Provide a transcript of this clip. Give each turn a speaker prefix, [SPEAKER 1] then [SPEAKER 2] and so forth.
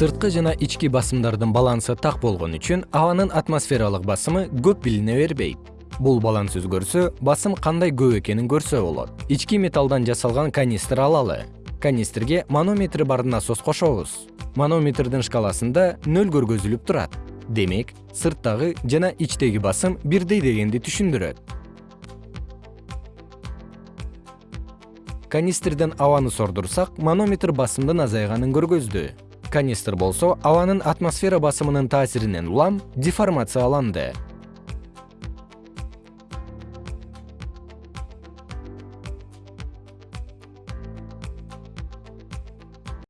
[SPEAKER 1] сырткы жана ички басымдардын балансы так болгон үчүн абанын атмосфералык басымы көп билине бербейт. Бул баланс өзгөрсө басым кандай көп экенин көрсө болот. Ички металлдан жасалган канистр алалы. Канистрге манометр бар насос кошобуз. Манометрдин шкаласында нөл көргөзүлүп турат. Демек сырттагы жана ичтеги басым бирдей дегенди түшүндүрөт. Канистрден абаны сордурсак манометр басымдын азайганын көргөздү канистр болсо абанын атмосфера басымынын таасиринен улам деформацияланды